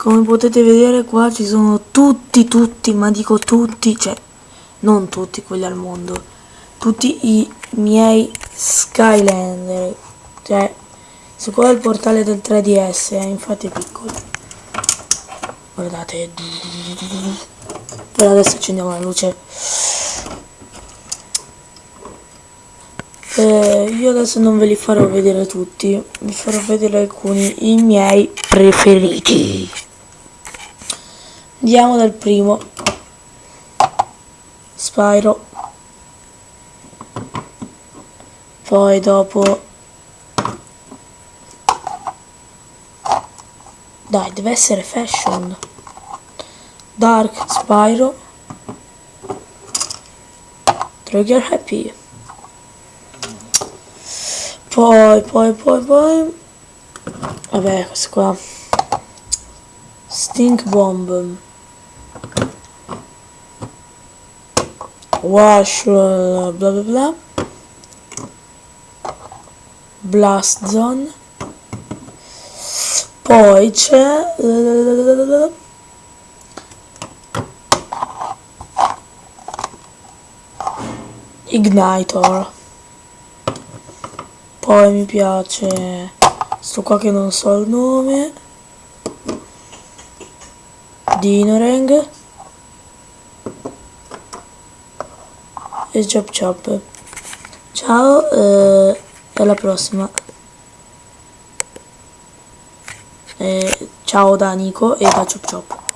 come potete vedere qua ci sono tutti tutti ma dico tutti cioè non tutti quelli al mondo tutti i miei Skylander cioè su qua è il portale del 3DS eh, infatti è piccolo. Guardate. Però adesso accendiamo la luce. Eh, io adesso non ve li farò vedere tutti vi farò vedere alcuni i miei preferiti andiamo dal primo. Spyro. Poi dopo. Dai deve essere fashion. Dark Spyro. Trigger Happy. Poi poi poi poi. Vabbè questo qua. Stink Bomb Wash bla bla bla Blast Zone. Poi c'è Ignitor poi mi piace sto qua che non so il nome. Dinorang e Chop Chop. Ciao eh, e alla prossima. Eh, ciao da Nico e da Chop Chop